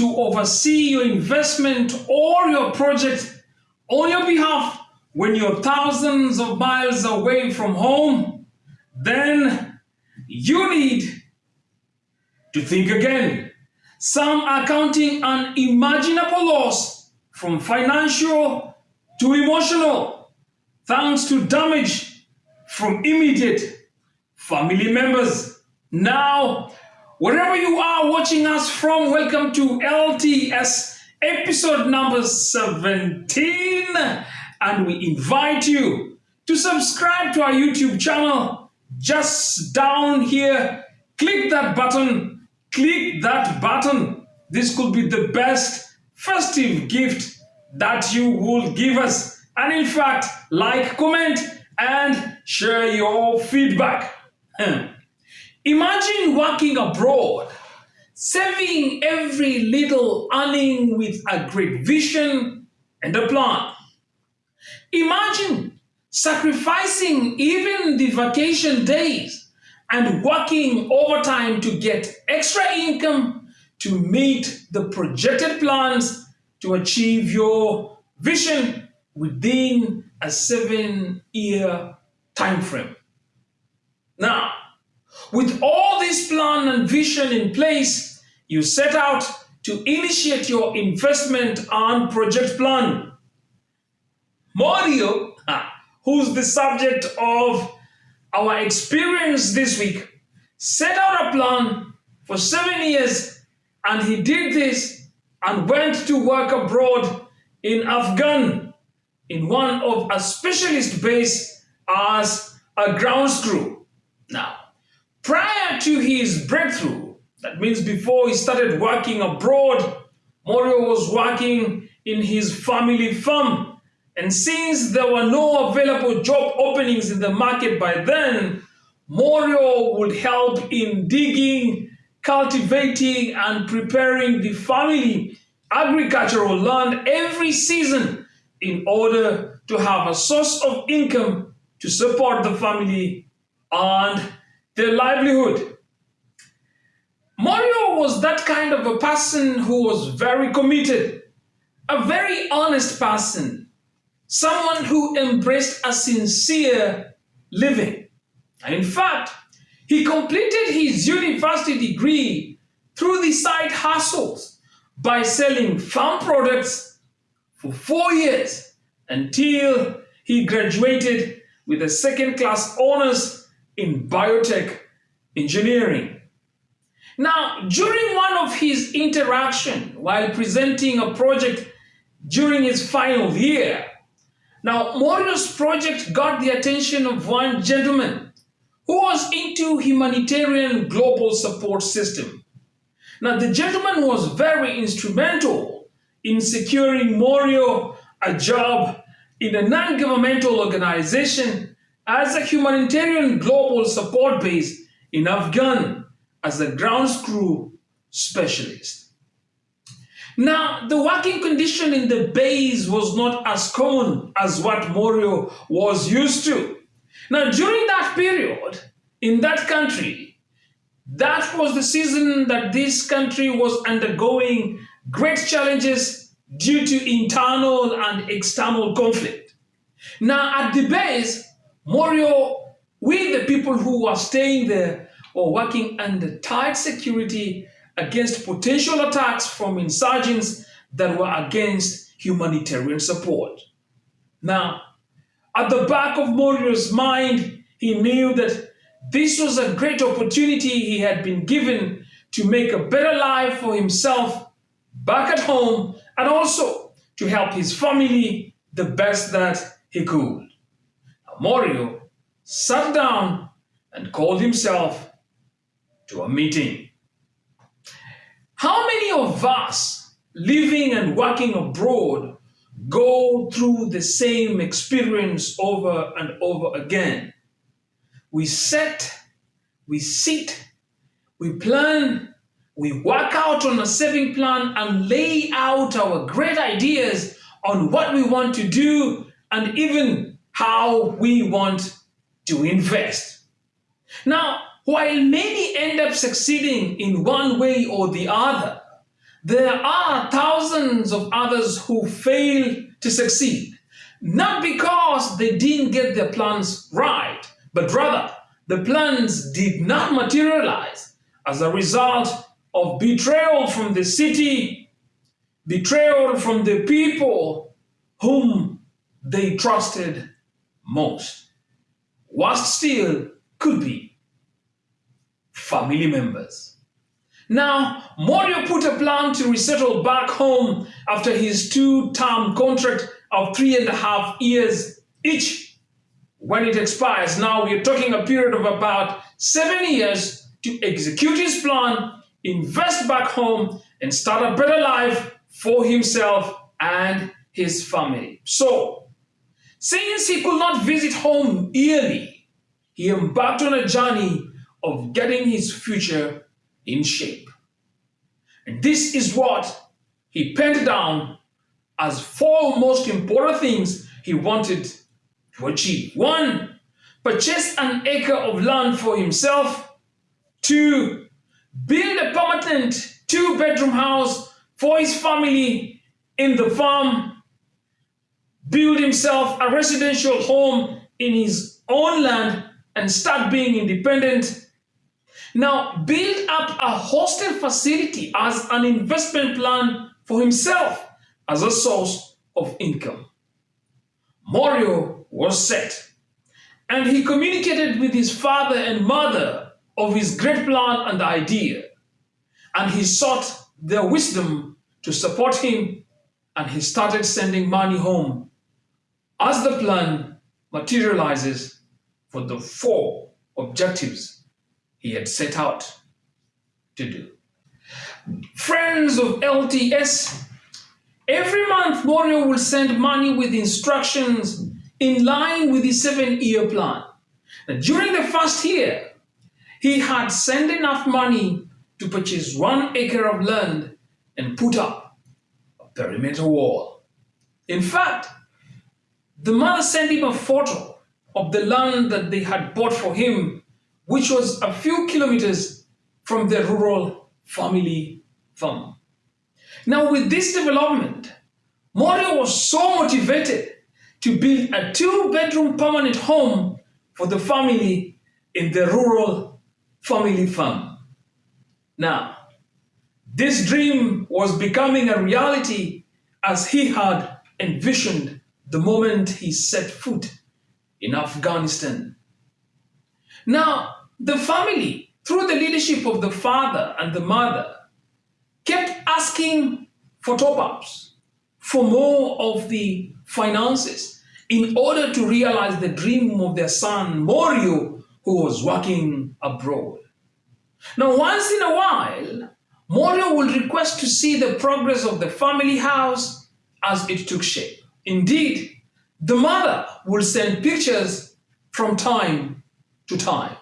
to oversee your investment or your project on your behalf when you're thousands of miles away from home, then you need to think again. Some are counting unimaginable loss from financial to emotional, thanks to damage from immediate family members. Now, wherever you are watching us from, welcome to LTS episode number 17. And we invite you to subscribe to our YouTube channel just down here. Click that button, click that button. This could be the best festive gift that you will give us. And in fact, like, comment, and share your feedback. Imagine working abroad, saving every little earning with a great vision and a plan. Imagine sacrificing even the vacation days and working overtime to get extra income to meet the projected plans to achieve your vision within a seven-year time frame. Now, with all this plan and vision in place, you set out to initiate your investment and project plan. Mario, who's the subject of our experience this week, set out a plan for seven years and he did this and went to work abroad in Afghan in one of a specialist base as a ground crew. Now, to his breakthrough, that means before he started working abroad, Morio was working in his family farm. And since there were no available job openings in the market by then, Morio would help in digging, cultivating, and preparing the family agricultural land every season in order to have a source of income to support the family and their livelihood. Was that kind of a person who was very committed, a very honest person, someone who embraced a sincere living. In fact, he completed his university degree through the side hustles by selling farm products for four years until he graduated with a second class honors in biotech engineering. Now, during one of his interaction while presenting a project during his final year, now Morio's project got the attention of one gentleman who was into humanitarian global support system. Now, the gentleman was very instrumental in securing Morio a job in a non-governmental organization as a humanitarian global support base in Afghan as a ground crew specialist. Now, the working condition in the base was not as common as what Morio was used to. Now, during that period, in that country, that was the season that this country was undergoing great challenges due to internal and external conflict. Now, at the base, Morio, with the people who were staying there were working under tight security against potential attacks from insurgents that were against humanitarian support. Now, at the back of Morio's mind, he knew that this was a great opportunity he had been given to make a better life for himself back at home and also to help his family the best that he could. Mario sat down and called himself to a meeting. How many of us living and working abroad go through the same experience over and over again? we set, we sit, we plan, we work out on a saving plan and lay out our great ideas on what we want to do and even how we want to invest. Now, while many end up succeeding in one way or the other, there are thousands of others who fail to succeed, not because they didn't get their plans right, but rather the plans did not materialize as a result of betrayal from the city, betrayal from the people whom they trusted most. Worst still could be family members. Now, Morio put a plan to resettle back home after his two-term contract of three and a half years each. When it expires, now we're talking a period of about seven years to execute his plan, invest back home, and start a better life for himself and his family. So, since he could not visit home yearly, he embarked on a journey of getting his future in shape. And this is what he penned down as four most important things he wanted to achieve. One, purchase an acre of land for himself. Two, build a permanent two-bedroom house for his family in the farm. Build himself a residential home in his own land and start being independent. Now, build up a hostel facility as an investment plan for himself as a source of income. Morio was set, and he communicated with his father and mother of his great plan and idea, and he sought their wisdom to support him, and he started sending money home as the plan materializes for the four objectives he had set out to do. Friends of LTS, every month Morio will send money with instructions in line with the seven-year plan. Now, during the first year, he had sent enough money to purchase one acre of land and put up a perimeter wall. In fact, the mother sent him a photo of the land that they had bought for him, which was a few kilometers from their rural family farm. Now, with this development, Morio was so motivated to build a two-bedroom permanent home for the family in the rural family farm. Now, this dream was becoming a reality as he had envisioned the moment he set foot in Afghanistan. Now, the family, through the leadership of the father and the mother, kept asking for top-ups, for more of the finances, in order to realize the dream of their son, Morio, who was working abroad. Now, once in a while, Morio will request to see the progress of the family house as it took shape. Indeed, the mother will send pictures from time to time.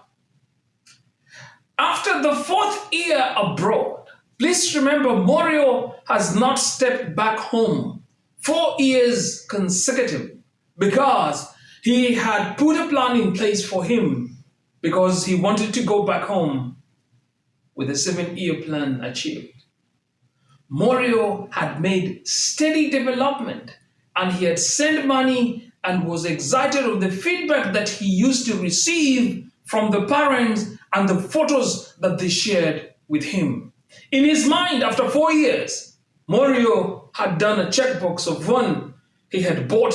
After the fourth year abroad, please remember Morio has not stepped back home four years consecutively because he had put a plan in place for him because he wanted to go back home with a seven-year plan achieved. Morio had made steady development and he had sent money and was excited of the feedback that he used to receive from the parents and the photos that they shared with him. In his mind, after four years, Morio had done a checkbox of one. He had bought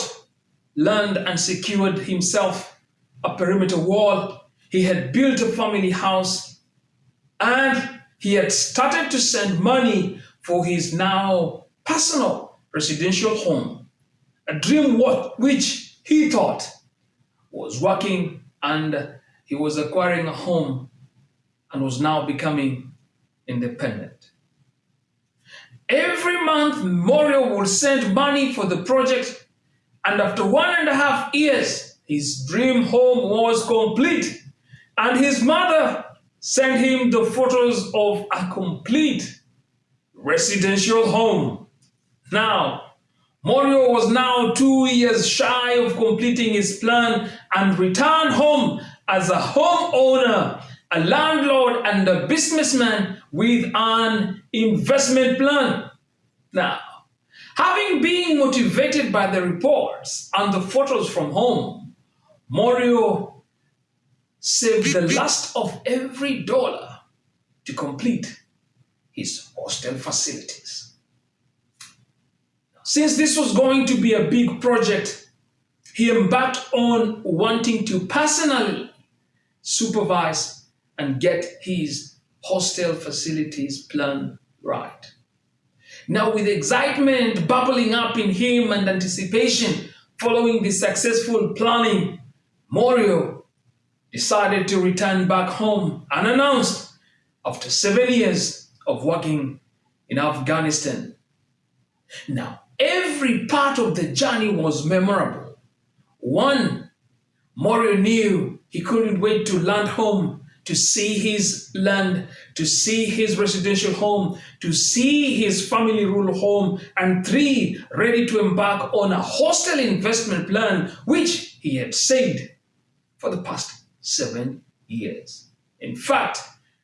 land and secured himself a perimeter wall. He had built a family house and he had started to send money for his now personal residential home a dream which he thought was working and he was acquiring a home and was now becoming independent. Every month, Morio would send money for the project and after one and a half years, his dream home was complete and his mother sent him the photos of a complete residential home. Now, Morio was now two years shy of completing his plan and returned home as a homeowner a landlord and a businessman with an investment plan. Now, having been motivated by the reports and the photos from home, Morio saved the last of every dollar to complete his hostel facilities. Since this was going to be a big project, he embarked on wanting to personally supervise and get his hostel facilities plan right. Now, with excitement bubbling up in him and anticipation following the successful planning, Morio decided to return back home unannounced after seven years of working in Afghanistan. Now, every part of the journey was memorable. One, Morio knew he couldn't wait to land home to see his land, to see his residential home, to see his family rule home, and three, ready to embark on a hostile investment plan, which he had saved for the past seven years. In fact,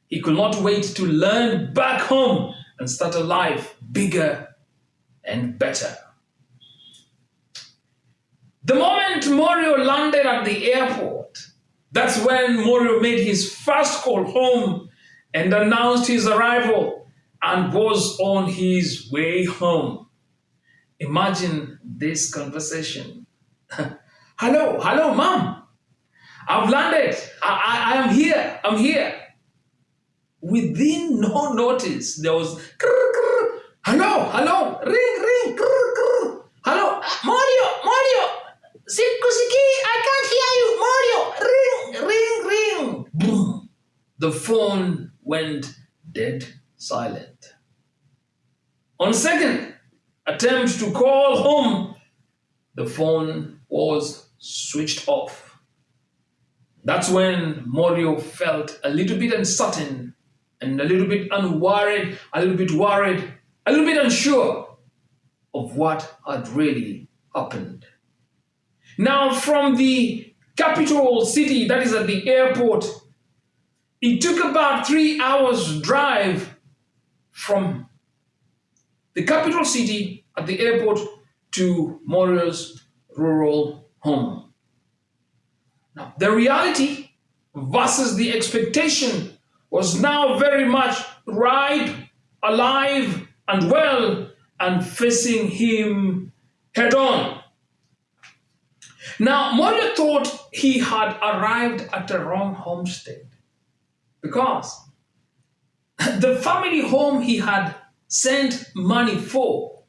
he could not wait to learn back home and start a life bigger and better. The moment Morio landed at the airport, that's when Morio made his first call home and announced his arrival and was on his way home. Imagine this conversation. hello, hello, mom. I've landed. I, I, I am here. I'm here. Within no notice, there was hello, hello, ring, ring, hello, Mario, Mario, Sikusiki, I can't hear you, Mario, ring, ring, ring. Boom. The phone went dead silent. On second attempt to call home, the phone was switched off. That's when Morio felt a little bit uncertain and a little bit unworried, a little bit worried, a little bit unsure of what had really happened. Now, from the capital city, that is at the airport, it took about three hours drive from the capital city at the airport to Morio's rural home. Now, the reality versus the expectation was now very much ripe, alive, and well, and facing him head on. Now, Morio thought he had arrived at the wrong homestead because the family home he had sent money for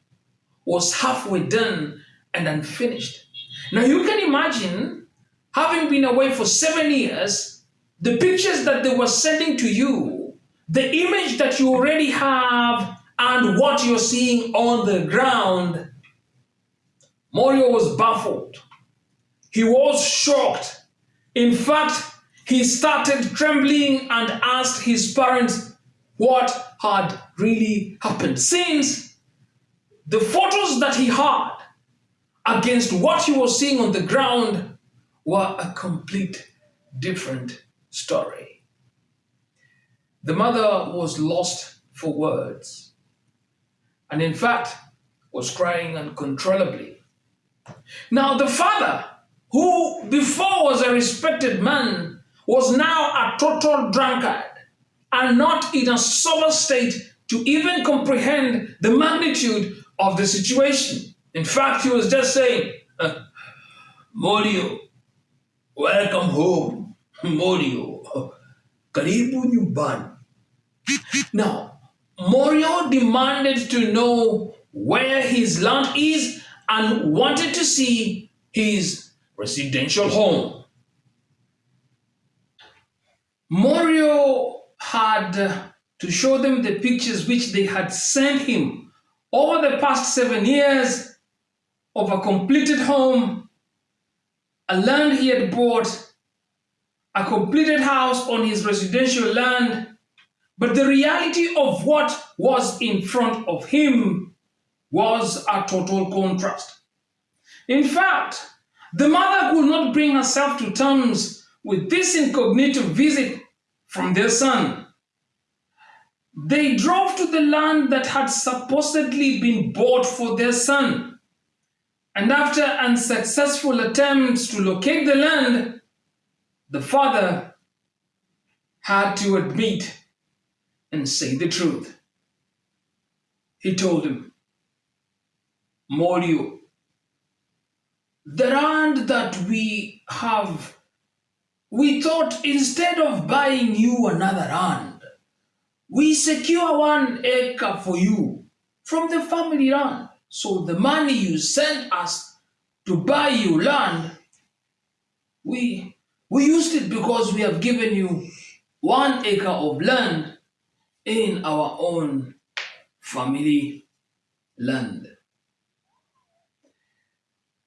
was halfway done and unfinished. Now, you can imagine having been away for seven years the pictures that they were sending to you, the image that you already have, and what you're seeing on the ground, Morio was baffled. He was shocked. In fact, he started trembling and asked his parents what had really happened. Since the photos that he had against what he was seeing on the ground were a complete different story. The mother was lost for words and, in fact, was crying uncontrollably. Now, the father, who before was a respected man, was now a total drunkard and not in a sober state to even comprehend the magnitude of the situation. In fact, he was just saying, uh, Morio, welcome home. Morio, karibu nyumbani. Now, Morio demanded to know where his land is and wanted to see his residential home. Morio had to show them the pictures which they had sent him over the past seven years of a completed home, a land he had bought a completed house on his residential land, but the reality of what was in front of him was a total contrast. In fact, the mother could not bring herself to terms with this incognito visit from their son. They drove to the land that had supposedly been bought for their son. And after unsuccessful attempts to locate the land, the father had to admit and say the truth. He told him, Morio, the land that we have, we thought instead of buying you another land, we secure one acre for you from the family land. So the money you sent us to buy you land, we, we used it because we have given you one acre of land in our own family land.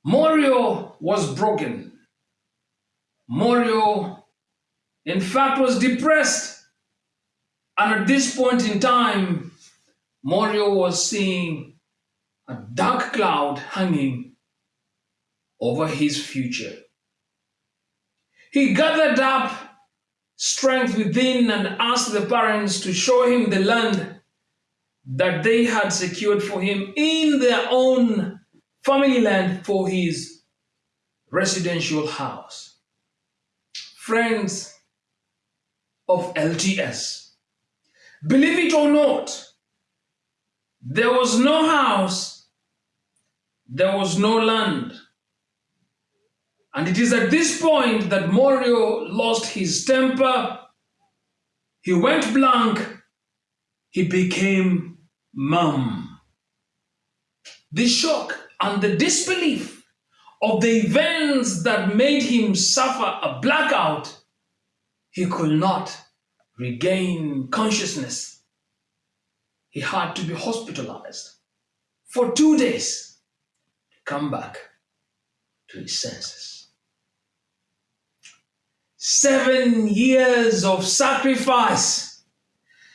Morio was broken. Morio, in fact, was depressed. And at this point in time, Morio was seeing a dark cloud hanging over his future. He gathered up strength within and asked the parents to show him the land that they had secured for him in their own family land for his residential house. Friends of LTS, believe it or not, there was no house, there was no land. And it is at this point that Morio lost his temper, he went blank, he became mum. The shock and the disbelief of the events that made him suffer a blackout, he could not regain consciousness. He had to be hospitalized for two days to come back to his senses. Seven years of sacrifice,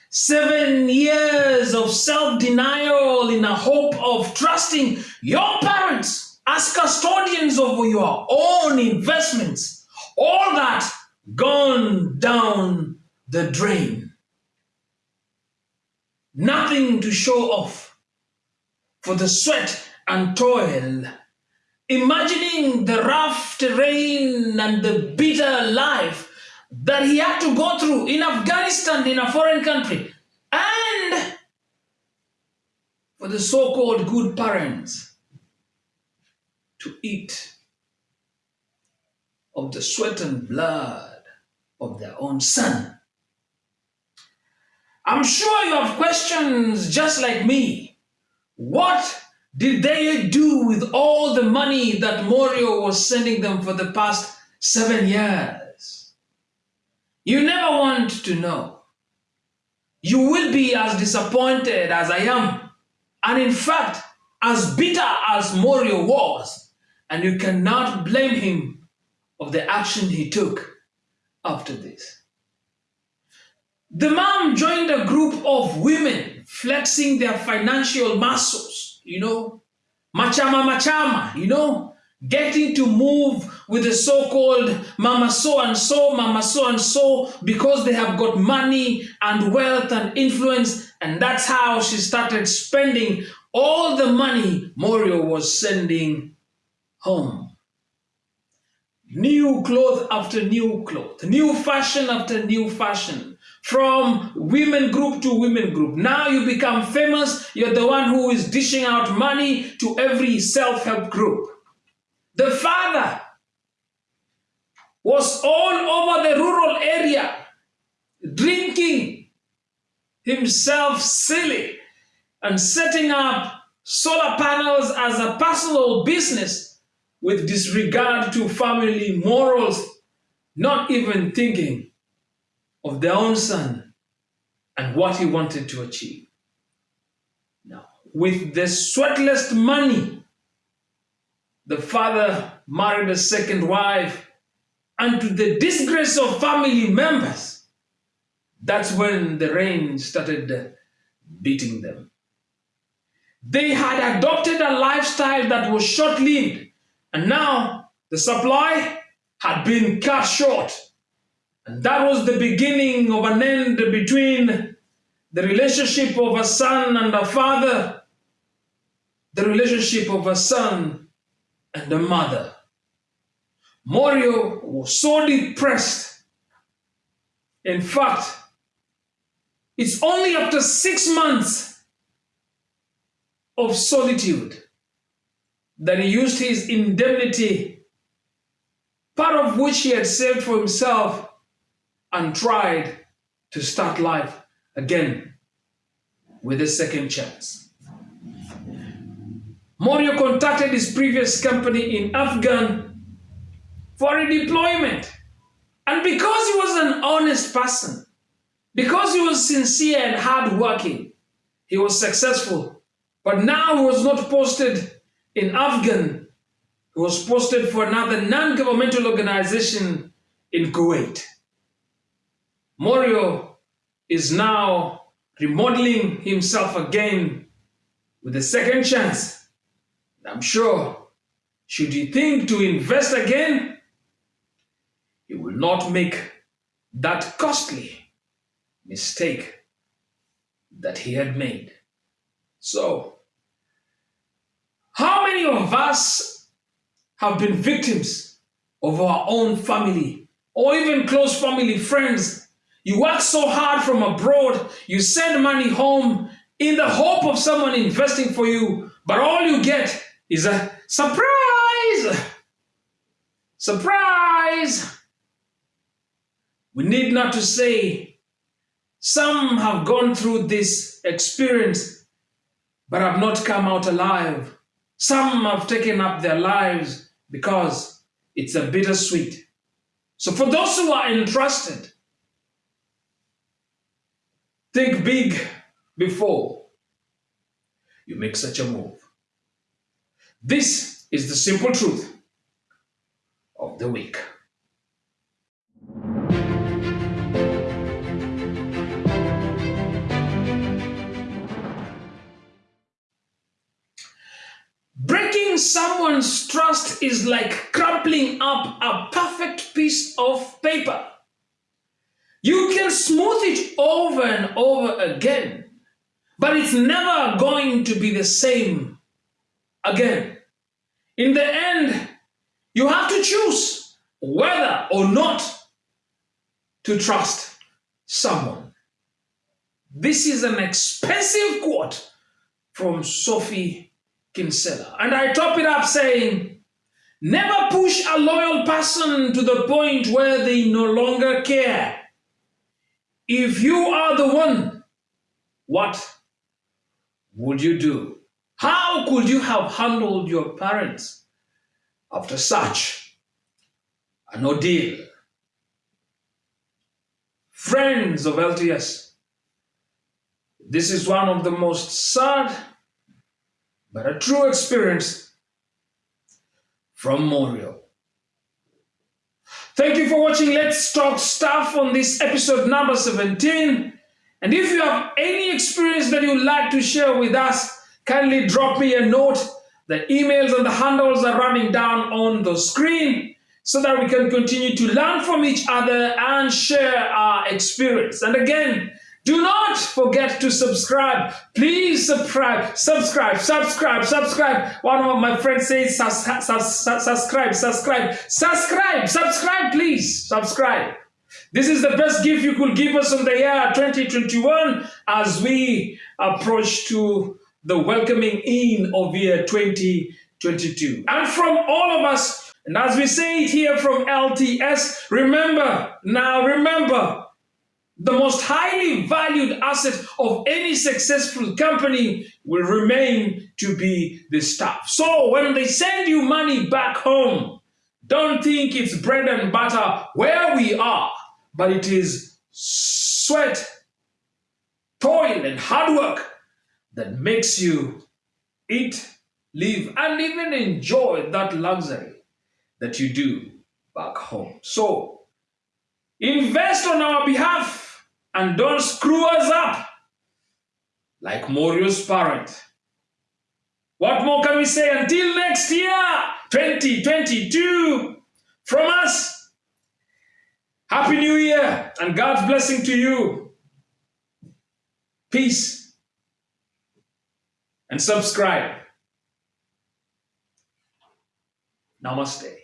seven years of self denial in a hope of trusting your parents as custodians of your own investments, all that gone down the drain. Nothing to show off for the sweat and toil. Imagining the rough terrain and the bitter life that he had to go through in Afghanistan, in a foreign country, and for the so-called good parents to eat of the sweat and blood of their own son. I'm sure you have questions just like me. What did they do with all the money that Morio was sending them for the past seven years? You never want to know. You will be as disappointed as I am and in fact, as bitter as Morio was, and you cannot blame him of the action he took after this. The mom joined a group of women flexing their financial muscles, you know, machama machama, you know, getting to move with the so-called mama so and so, mama so and so, because they have got money and wealth and influence. And that's how she started spending all the money Morio was sending home. New clothes after new clothes, new fashion after new fashion, from women group to women group. Now you become famous, you're the one who is dishing out money to every self-help group. The father was all over the rural area, drinking himself silly and setting up solar panels as a personal business with disregard to family morals, not even thinking of their own son and what he wanted to achieve. Now, with the sweatless money, the father married a second wife, and to the disgrace of family members, that's when the rain started beating them. They had adopted a lifestyle that was short-lived, and now the supply had been cut short. And that was the beginning of an end between the relationship of a son and a father, the relationship of a son and a mother. Morio was so depressed. In fact, it's only after six months of solitude that he used his indemnity, part of which he had saved for himself, and tried to start life again with a second chance. Morio contacted his previous company in Afghan for a deployment. And because he was an honest person, because he was sincere and hardworking, he was successful. But now he was not posted in Afghan, he was posted for another non-governmental organization in Kuwait. Morio is now remodeling himself again with a second chance. I'm sure, should he think to invest again, he will not make that costly mistake that he had made. So, how many of us have been victims of our own family or even close family friends you work so hard from abroad, you send money home in the hope of someone investing for you, but all you get is a surprise! Surprise! We need not to say, some have gone through this experience, but have not come out alive. Some have taken up their lives because it's a bittersweet. So for those who are entrusted, Think big before you make such a move. This is the simple truth of the week. Someone's trust is like crumpling up a perfect piece of paper. You can smooth it over and over again, but it's never going to be the same again. In the end, you have to choose whether or not to trust someone. This is an expensive quote from Sophie Kinsella. And I top it up saying, never push a loyal person to the point where they no longer care. If you are the one, what would you do? How could you have handled your parents after such an ordeal? Friends of LTS, this is one of the most sad but a true experience from Morio. Thank you for watching Let's Talk Stuff on this episode number 17. And if you have any experience that you'd like to share with us, kindly drop me a note. The emails and the handles are running down on the screen so that we can continue to learn from each other and share our experience. And again, do not forget to subscribe. Please subscribe, subscribe, subscribe, subscribe. One of my friends says subscribe, subscribe, subscribe, subscribe, please, subscribe. This is the best gift you could give us in the year 2021 as we approach to the welcoming in of year 2022. And from all of us, and as we say it here from LTS, remember, now remember, the most highly valued asset of any successful company will remain to be the staff. So when they send you money back home, don't think it's bread and butter where we are, but it is sweat, toil, and hard work that makes you eat, live, and even enjoy that luxury that you do back home. So invest on our behalf and don't screw us up like Morio's parent. What more can we say until next year, 2022? From us, Happy New Year and God's blessing to you. Peace. And subscribe. Namaste.